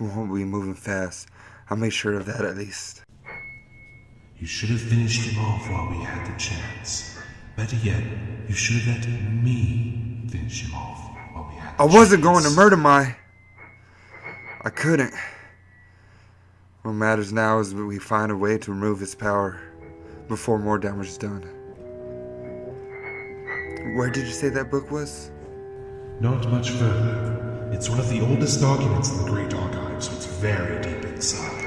We won't be moving fast. I'll make sure of that at least. You should have finished him off while we had the chance. Better yet, you should have let me finish him off while we had the I wasn't going to murder my. I couldn't. What matters now is that we find a way to remove his power before more damage is done. Where did you say that book was? Not much further. It's one of the oldest documents in the Great Archive, very deep inside.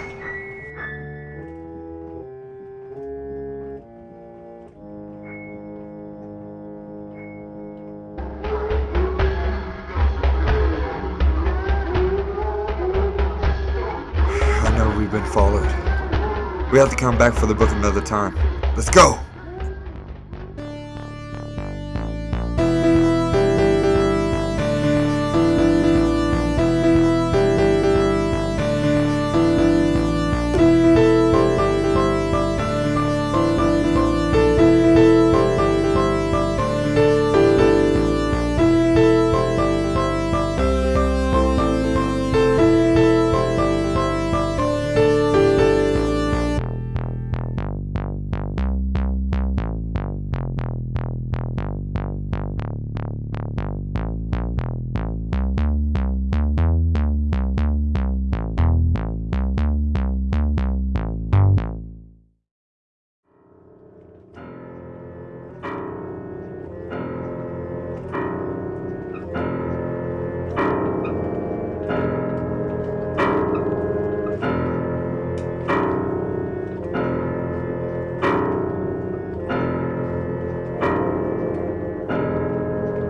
I know we've been followed. We have to come back for the book another time. Let's go!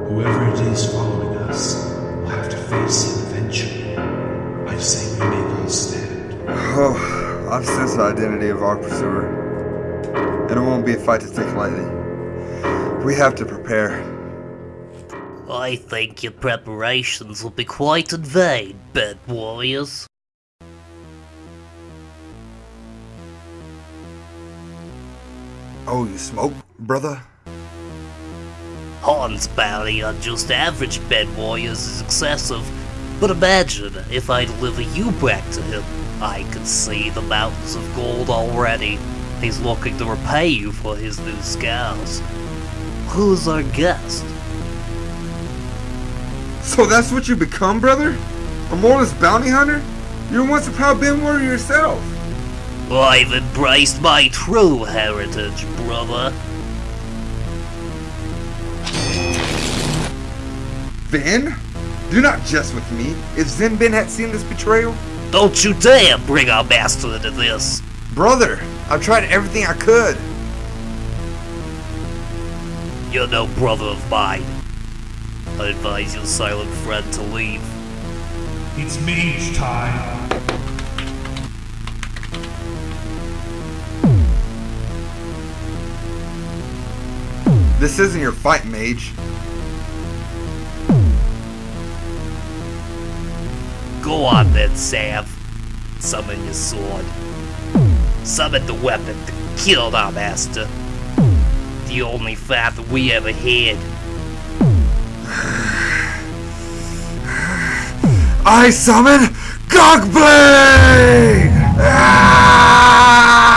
Whoever it is following us will have to face him eventually. I say we make our stand. Oh, I've sensed the identity of our pursuer. And it won't be a fight to take lightly. We have to prepare. I think your preparations will be quite in vain, bed warriors. Oh, you smoke, brother? Han's bounty on just average bed warriors is excessive, but imagine if I deliver you back to him. I could see the mountains of gold already. He's looking to repay you for his new scars. Who's our guest? So that's what you become, brother? A moralist bounty hunter? You were once a proud Ben warrior yourself. I've embraced my true heritage, brother. Ben? Do not jest with me. If Zen Ben had seen this betrayal, Don't you dare bring our master into this! brother, I've tried everything I could. You're no brother of mine. I advise your silent friend to leave. It's mage time. This isn't your fight, mage. Go on then, Sav. Summon your sword. Summon the weapon that killed our master. The only that we ever had. I summon Gogblade! Ah!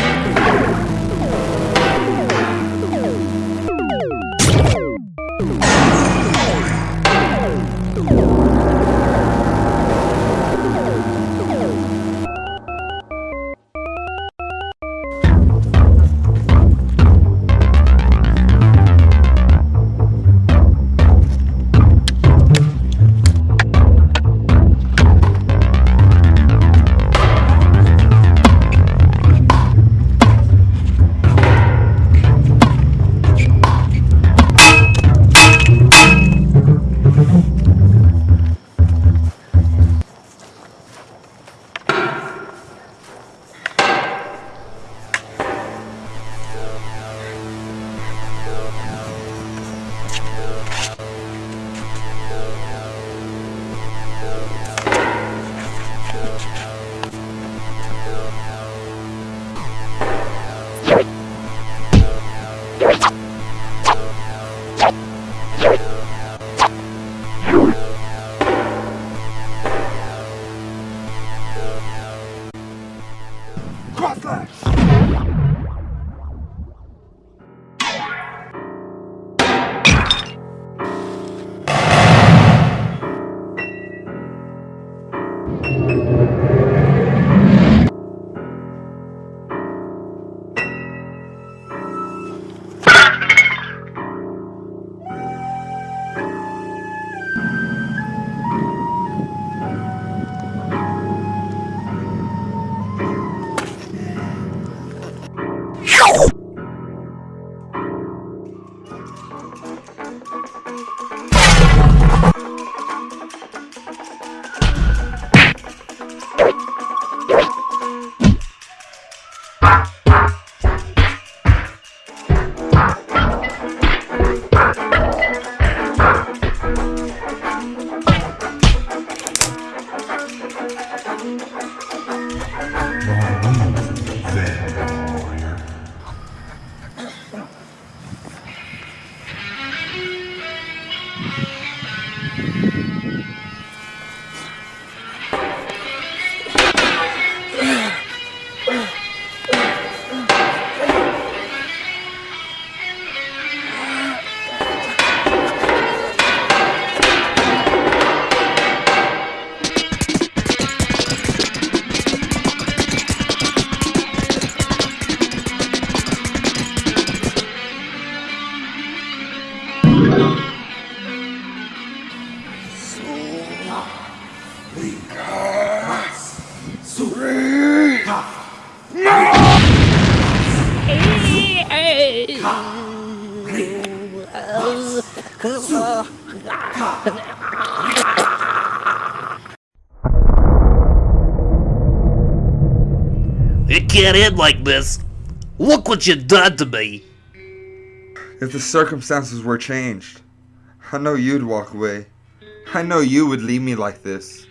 can't end like this. Look what you've done to me. If the circumstances were changed, I know you'd walk away. I know you would leave me like this.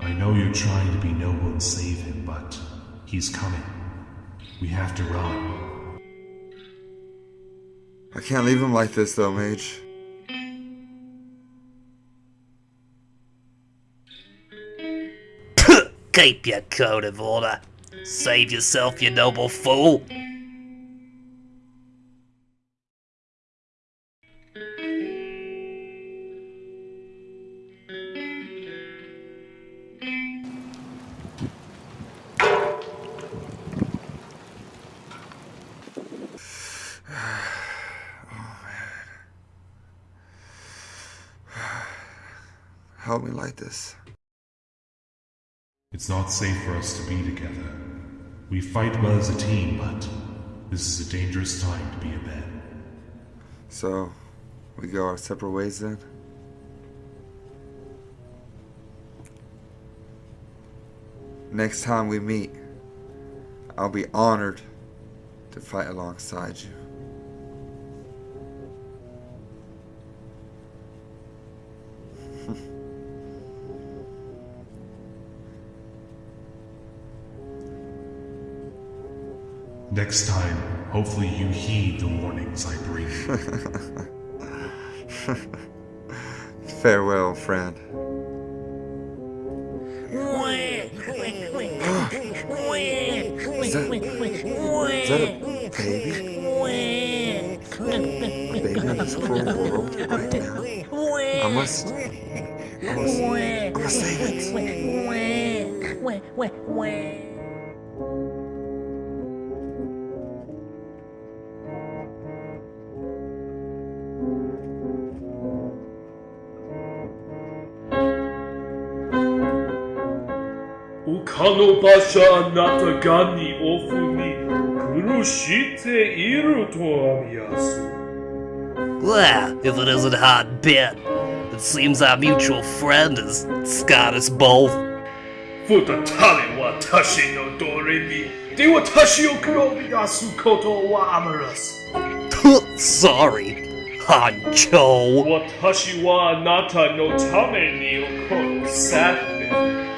I know you're trying to be noble and save him, but he's coming. We have to run. I can't leave him like this though, Mage. Keep your code of order. Save yourself, you noble fool. Help me like this. It's not safe for us to be together. We fight well as a team, but this is a dangerous time to be a man. So, we go our separate ways then? Next time we meet, I'll be honored to fight alongside you. Next time, hopefully you heed the warnings I bring. Farewell, friend. Is that, is that a baby? Baby in this cruel world right now? I must. I must. I must save it. Ukano Basha Anata ni ofu ni kurushite iru to amiyasu. Well, if it isn't hot bit, it seems our mutual friend has scarred us both. Futatale wa tashi no doremi. De wa tashi o kuromiyasu koto wa amarasu. Sorry, Hancho. Watashi wa anata no tame ni okono satne. O jakata shite imishi. So shite koroi wa anata ga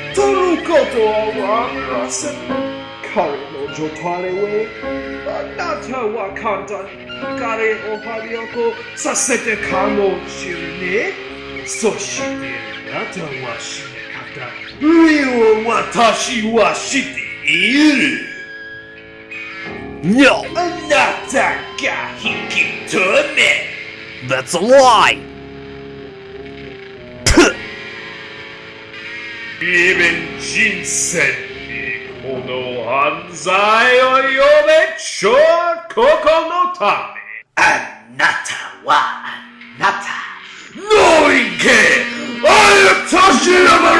Torukoto Awamurasan. Kare no Jotare we. Anata wa kanta Kare o Harioko sasete kamoshiru ne. Soshite, anata wa shinekata. Ryu watashi wa shite iru. No, anata ga hikitome. That's a lie! リベン人生にこの犯罪を呼べちょここのためあなたはあなたノイケあやとしのまらさ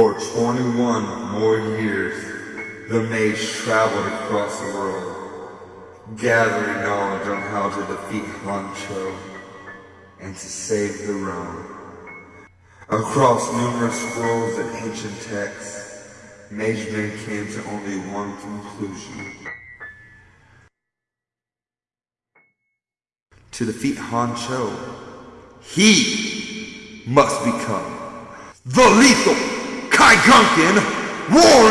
For 21 more years, the mage traveled across the world, gathering knowledge on how to defeat Hancho and to save the realm. Across numerous scrolls and ancient texts, Mage Man came to only one conclusion. To defeat Hancho, he must become the lethal Kai Gunkin War